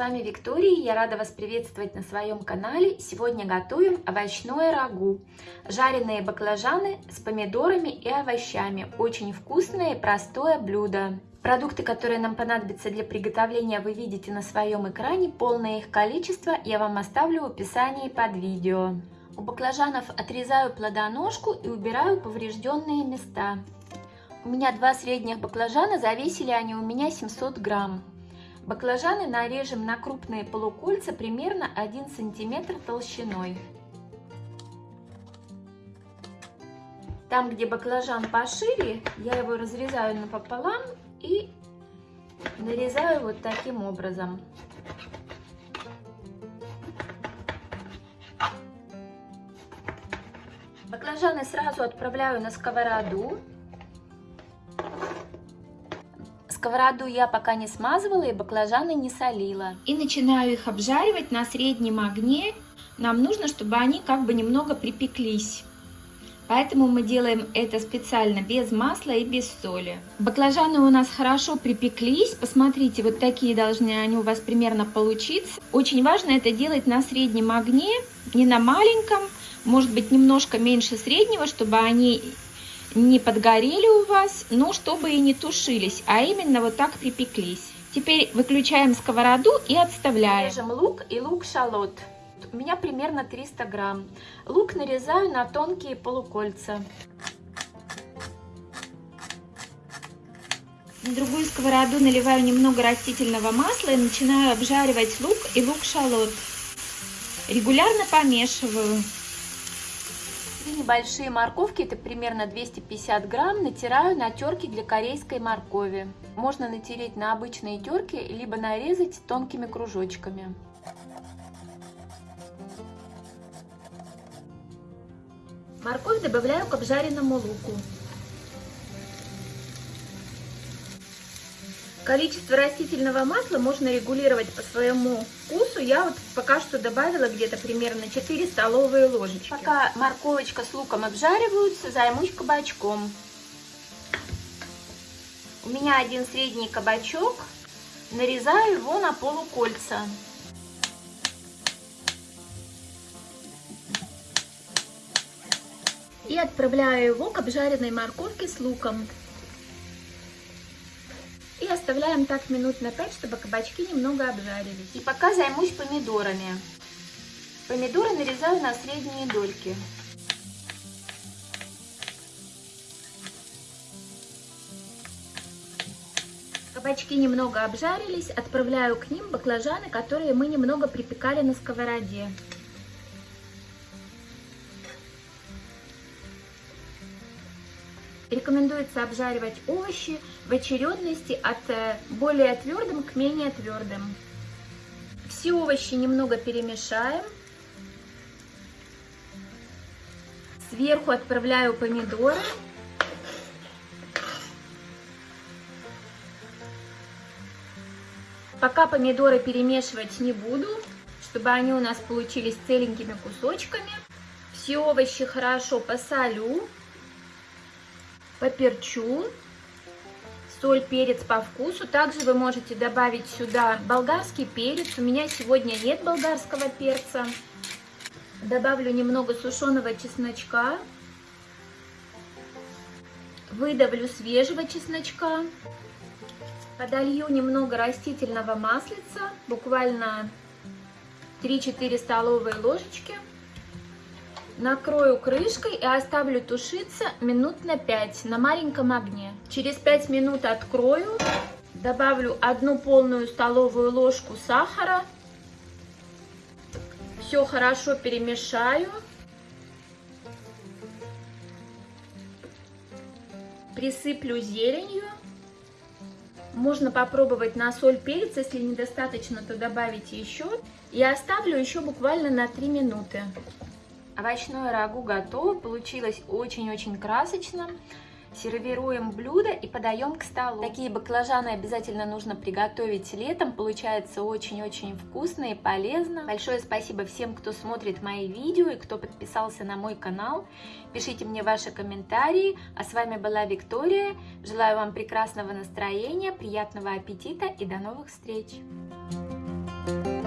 вами Виктория, я рада вас приветствовать на своем канале. Сегодня готовим овощное рагу. Жареные баклажаны с помидорами и овощами. Очень вкусное и простое блюдо. Продукты, которые нам понадобятся для приготовления, вы видите на своем экране. Полное их количество я вам оставлю в описании под видео. У баклажанов отрезаю плодоножку и убираю поврежденные места. У меня два средних баклажана, завесили они у меня 700 грамм. Баклажаны нарежем на крупные полукольца примерно 1 сантиметр толщиной. Там, где баклажан пошире, я его разрезаю напополам и нарезаю вот таким образом. Баклажаны сразу отправляю на сковороду. Сковороду я пока не смазывала и баклажаны не солила. И начинаю их обжаривать на среднем огне. Нам нужно, чтобы они как бы немного припеклись. Поэтому мы делаем это специально без масла и без соли. Баклажаны у нас хорошо припеклись. Посмотрите, вот такие должны они у вас примерно получиться. Очень важно это делать на среднем огне, не на маленьком. Может быть немножко меньше среднего, чтобы они не подгорели у вас, но чтобы и не тушились, а именно вот так припеклись. Теперь выключаем сковороду и отставляем. Режем лук и лук-шалот. У меня примерно 300 грамм. Лук нарезаю на тонкие полукольца. На другую сковороду наливаю немного растительного масла и начинаю обжаривать лук и лук-шалот. Регулярно помешиваю. Две небольшие морковки, это примерно 250 грамм, натираю на терке для корейской моркови. Можно натереть на обычные терки, либо нарезать тонкими кружочками. Морковь добавляю к обжаренному луку. Количество растительного масла можно регулировать по своему вкусу. Я вот пока что добавила где-то примерно 4 столовые ложечки. Пока морковочка с луком обжариваются, займусь кабачком. У меня один средний кабачок. Нарезаю его на полукольца. И отправляю его к обжаренной морковке с луком оставляем так минут на 5, чтобы кабачки немного обжарились. И пока займусь помидорами. Помидоры нарезаю на средние дольки. Кабачки немного обжарились, отправляю к ним баклажаны, которые мы немного припекали на сковороде. Рекомендуется обжаривать овощи в очередности от э, более твердым к менее твердым. Все овощи немного перемешаем. Сверху отправляю помидоры. Пока помидоры перемешивать не буду, чтобы они у нас получились целенькими кусочками. Все овощи хорошо посолю поперчу, соль, перец по вкусу. Также вы можете добавить сюда болгарский перец. У меня сегодня нет болгарского перца. Добавлю немного сушеного чесночка. Выдавлю свежего чесночка. Подолью немного растительного маслица, буквально 3-4 столовые ложечки. Накрою крышкой и оставлю тушиться минут на 5 на маленьком огне. Через 5 минут открою, добавлю одну полную столовую ложку сахара. Все хорошо перемешаю. Присыплю зеленью. Можно попробовать на соль, перец, если недостаточно, то добавите еще. И оставлю еще буквально на 3 минуты. Овощное рагу готово, получилось очень-очень красочно. Сервируем блюдо и подаем к столу. Такие баклажаны обязательно нужно приготовить летом, получается очень-очень вкусно и полезно. Большое спасибо всем, кто смотрит мои видео и кто подписался на мой канал. Пишите мне ваши комментарии. А с вами была Виктория. Желаю вам прекрасного настроения, приятного аппетита и до новых встреч! Thank you.